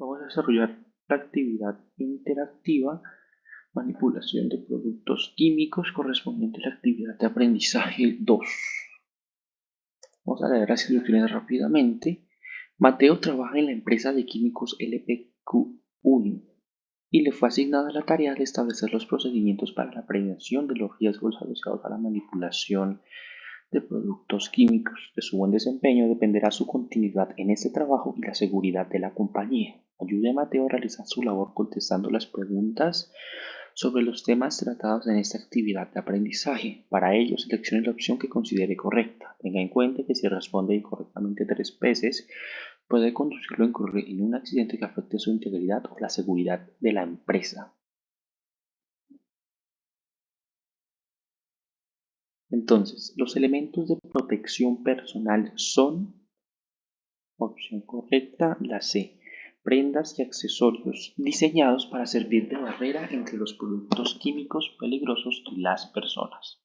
Vamos a desarrollar la actividad interactiva, manipulación de productos químicos correspondiente a la actividad de aprendizaje 2. Vamos a leer las instrucciones rápidamente. Mateo trabaja en la empresa de químicos LPQ1 y le fue asignada la tarea de establecer los procedimientos para la prevención de los riesgos asociados a la manipulación de productos químicos. De su buen desempeño dependerá su continuidad en este trabajo y la seguridad de la compañía. Ayude a Mateo a realizar su labor contestando las preguntas sobre los temas tratados en esta actividad de aprendizaje. Para ello, seleccione la opción que considere correcta. Tenga en cuenta que si responde incorrectamente tres veces, puede conducirlo a incurrir en un accidente que afecte su integridad o la seguridad de la empresa. Entonces, los elementos de protección personal son, opción correcta, la C, prendas y accesorios diseñados para servir de barrera entre los productos químicos peligrosos y las personas.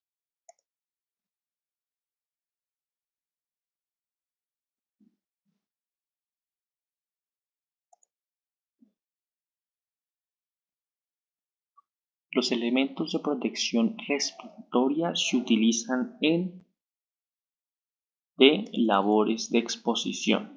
Los elementos de protección respiratoria se utilizan en de labores de exposición.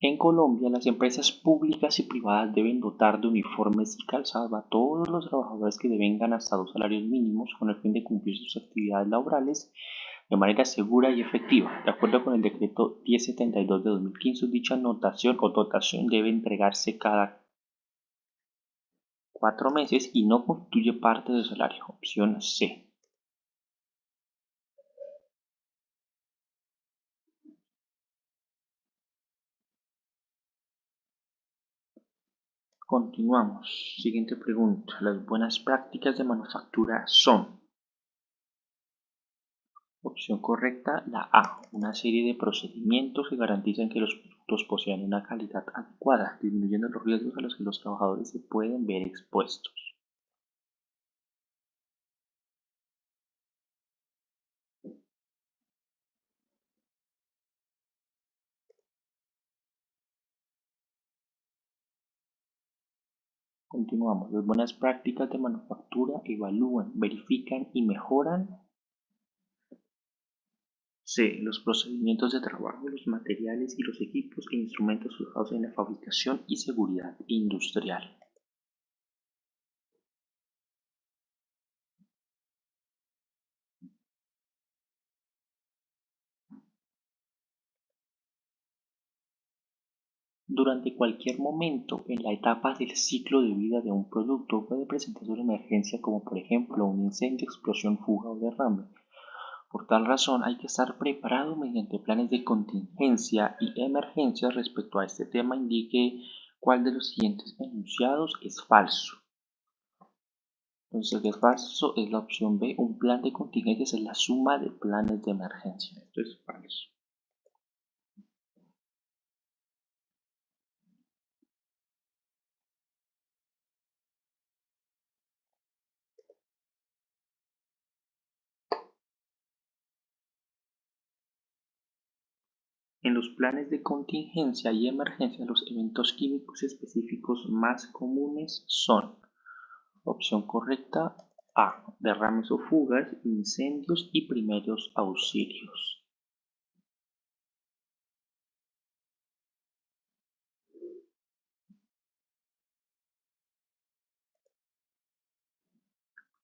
En Colombia, las empresas públicas y privadas deben dotar de uniformes y calzado a todos los trabajadores que devengan hasta dos salarios mínimos con el fin de cumplir sus actividades laborales de manera segura y efectiva. De acuerdo con el decreto 1072 de 2015, dicha notación o dotación debe entregarse cada cuatro meses y no constituye parte del salario. Opción C. Continuamos. Siguiente pregunta. Las buenas prácticas de manufactura son. Opción correcta, la A. Una serie de procedimientos que garantizan que los productos posean una calidad adecuada, disminuyendo los riesgos a los que los trabajadores se pueden ver expuestos. Continuamos. Las buenas prácticas de manufactura evalúan, verifican y mejoran C. Los procedimientos de trabajo, los materiales y los equipos e instrumentos usados en la fabricación y seguridad industrial. Durante cualquier momento en la etapa del ciclo de vida de un producto puede presentarse una emergencia como por ejemplo un incendio, explosión, fuga o derrame. Por tal razón hay que estar preparado mediante planes de contingencia y emergencia respecto a este tema indique cuál de los siguientes enunciados es falso. Entonces el que es falso es la opción B, un plan de contingencia es la suma de planes de emergencia. Esto es falso. En los planes de contingencia y emergencia los eventos químicos específicos más comunes son Opción correcta A. Derrames o fugas, incendios y primeros auxilios.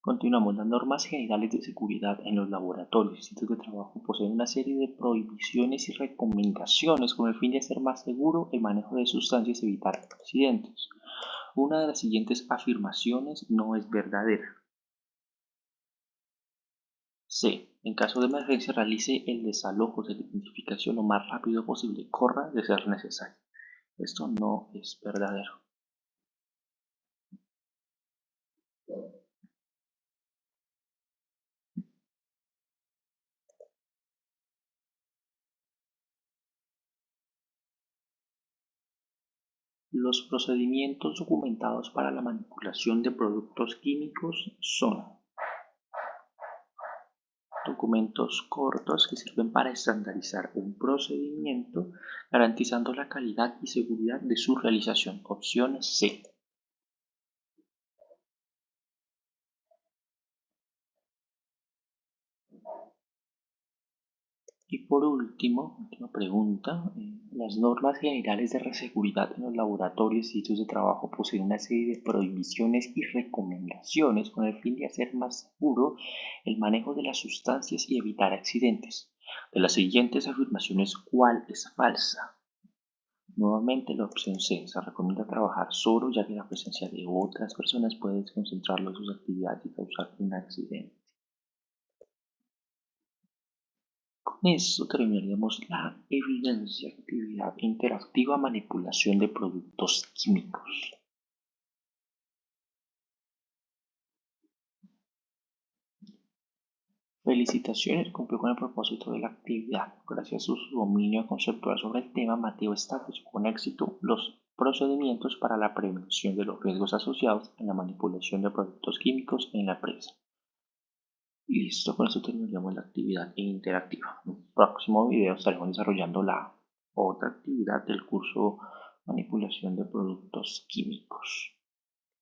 Continuamos. Las normas generales de seguridad en los laboratorios y sitios de trabajo poseen una serie de prohibiciones y recomendaciones con el fin de hacer más seguro el manejo de sustancias y evitar accidentes. Una de las siguientes afirmaciones no es verdadera. C. En caso de emergencia realice el desalojo de la identificación lo más rápido posible. Corra de ser necesario. Esto no es verdadero. Los procedimientos documentados para la manipulación de productos químicos son documentos cortos que sirven para estandarizar un procedimiento garantizando la calidad y seguridad de su realización. Opción C. Y por último, última pregunta, eh, las normas generales de seguridad en los laboratorios y sitios de trabajo poseen una serie de prohibiciones y recomendaciones con el fin de hacer más seguro el manejo de las sustancias y evitar accidentes. De las siguientes afirmaciones, ¿cuál es falsa? Nuevamente la opción C, se recomienda trabajar solo ya que la presencia de otras personas puede desconcentrarlo de sus actividades y causar un accidente. Esto terminaríamos la evidencia, actividad interactiva, manipulación de productos químicos. Felicitaciones, cumplió con el propósito de la actividad. Gracias a su dominio conceptual sobre el tema, Mateo estableció con éxito los procedimientos para la prevención de los riesgos asociados en la manipulación de productos químicos en la empresa. Listo, con eso terminaríamos la actividad interactiva. En el próximo video estaremos desarrollando la otra actividad del curso manipulación de productos químicos.